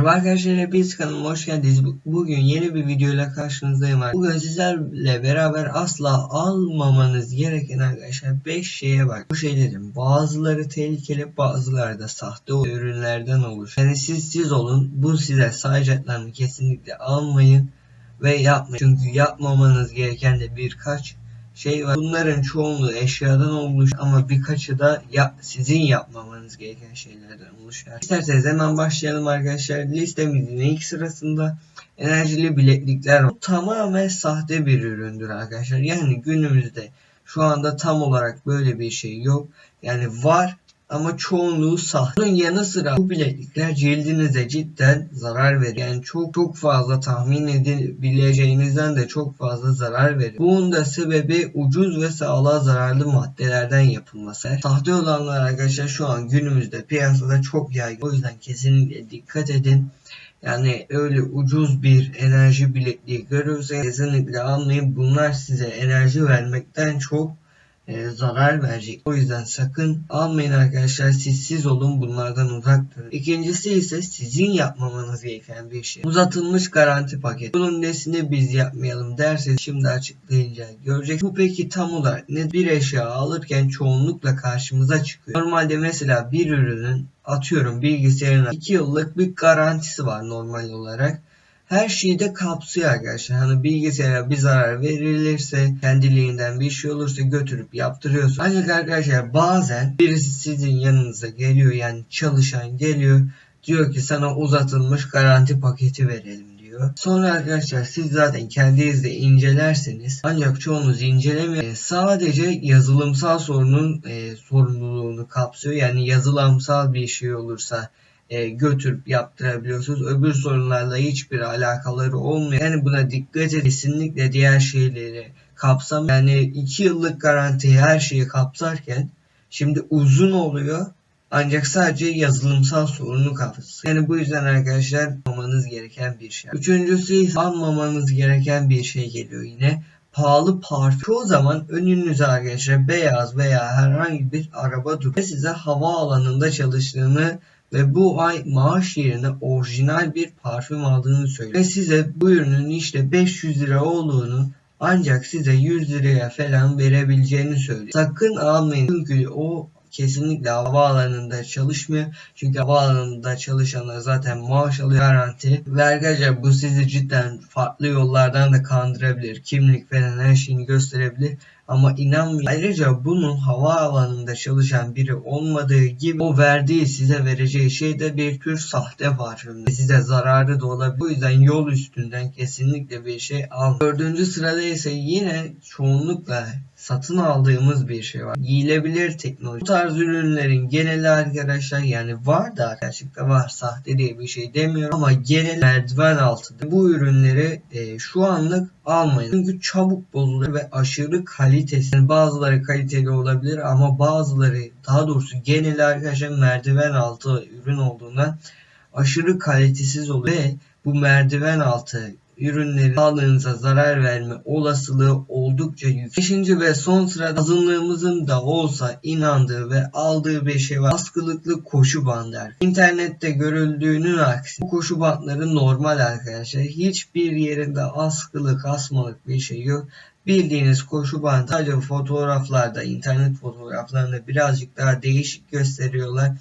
Merhaba arkadaşlar hepiniz kanalıma hoş geldiniz. Bugün yeni bir videoyla karşınızdayım. Bugün sizlerle beraber asla almamanız gereken arkadaşlar 5 şeye bak. Bu şeylerin bazıları tehlikeli bazıları da sahte ürünlerden oluşuyor. Yani siz siz olun bu size sayacaklarını kesinlikle almayın ve yapmayın. Çünkü yapmamanız gereken de birkaç şey var. Bunların çoğunluğu eşyadan olmuş ama birkaçı da ya, sizin yapmamanız gereken şeylerden oluşuyor. İsterseniz hemen başlayalım arkadaşlar. Listemizin ilk sırasında enerjili bileklikler var. Bu tamamen sahte bir üründür arkadaşlar. Yani günümüzde şu anda tam olarak böyle bir şey yok. Yani var ama çoğunluğu sahte. Bunun yanı sıra bu bileklikler cildinize cidden zarar verir. Yani çok çok fazla tahmin edebileceğinizden de çok fazla zarar verir. Bunun da sebebi ucuz ve sağlığa zararlı maddelerden yapılması. Sahte olanlar arkadaşlar şu an günümüzde piyasada çok yaygın. O yüzden kesinlikle dikkat edin. Yani öyle ucuz bir enerji bilekliği görürseniz kesinlikle almayın. Bunlar size enerji vermekten çok e, zarar verecek. O yüzden sakın almayın arkadaşlar. Siz siz olun bunlardan uzak durun. İkincisi ise sizin yapmamanız gereken bir şey. Uzatılmış garanti paket. Bunun nesini biz yapmayalım derseniz şimdi açıklayınca görecek. Bu peki tam olarak ne? Bir eşya alırken çoğunlukla karşımıza çıkıyor. Normalde mesela bir ürünün atıyorum bilgisayarına 2 yıllık bir garantisi var normal olarak her şeyi de kapsıyor arkadaşlar. Hani bilgisayara bir zarar verilirse kendiliğinden bir şey olursa götürüp yaptırıyorsun. Ancak arkadaşlar bazen birisi sizin yanınıza geliyor yani çalışan geliyor diyor ki sana uzatılmış garanti paketi verelim diyor. Sonra arkadaşlar siz zaten kendiniz de incelerseniz ancak çoğunuz incelemiyor. E, sadece yazılımsal sorunun e, sorumluluğunu kapsıyor. Yani yazılımsal bir şey olursa e, götürüp yaptırabiliyorsunuz. Öbür sorunlarla hiçbir alakaları olmuyor. Yani buna dikkat edin. Kesinlikle diğer şeyleri kapsam. Yani 2 yıllık garanti her şeyi kapsarken şimdi uzun oluyor. Ancak sadece yazılımsal sorunu kapsıyor. Yani bu yüzden arkadaşlar almamanız gereken bir şey. Üçüncüsü ise almamanız gereken bir şey geliyor yine pahalı parfüm. Çoğu zaman önünüze arkadaşlar beyaz veya herhangi bir araba duruyor ve size hava alanında çalıştığını ve bu ay maaş yerine orijinal bir parfüm aldığını söylüyor. Ve size bu ürünün işte 500 lira olduğunu ancak size 100 liraya falan verebileceğini söylüyor. Sakın almayın çünkü o kesinlikle havaalanında çalışmıyor. Çünkü havaalanında çalışanlar zaten maaş alıyor garanti. Vergaca bu sizi cidden farklı yollardan da kandırabilir. Kimlik falan her şeyini gösterebilir. Ama inanmayın. Ayrıca bunun havaalanında çalışan biri olmadığı gibi o verdiği size vereceği şey de bir tür sahte parfüm. Size zararı da olabilir. O yüzden yol üstünden kesinlikle bir şey al. Dördüncü sırada ise yine çoğunlukla satın aldığımız bir şey var. Giyilebilir teknoloji. Bu tarz ürünlerin geneli arkadaşlar yani var da gerçekten var sahte diye bir şey demiyorum ama genel merdiven altında. Bu ürünleri e, şu anlık almayın. Çünkü çabuk bozuluyor ve aşırı kalitesi. Yani bazıları kaliteli olabilir ama bazıları daha doğrusu genel arkadaşlar merdiven altı ürün olduğundan aşırı kalitesiz oluyor ve bu merdiven altı ürünlerin sağlığınıza zarar verme olasılığı oldukça yüksek. Beşinci ve son sırada azınlığımızın da olsa inandığı ve aldığı bir şey var. Askılıklı koşu bandı. İnternette görüldüğünün aksi bu koşu bandları normal arkadaşlar. Hiçbir yerinde askılık, asmalık bir şey yok. Bildiğiniz koşu bandı sadece fotoğraflarda, internet fotoğraflarında birazcık daha değişik gösteriyorlar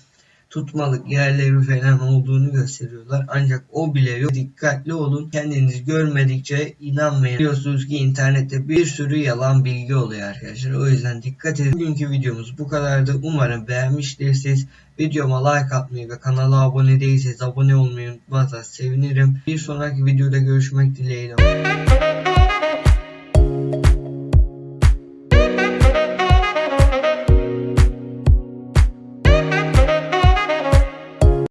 tutmalık yerleri falan olduğunu gösteriyorlar. Ancak o bile yok. Dikkatli olun. Kendiniz görmedikçe inanmayın. Biliyorsunuz ki internette bir sürü yalan bilgi oluyor arkadaşlar. O yüzden dikkat edin. Bugünkü videomuz bu kadardı. Umarım beğenmiştirsiniz. Videoma like atmayı ve kanala abone değilseniz abone olmayı unutmazsanız sevinirim. Bir sonraki videoda görüşmek dileğiyle.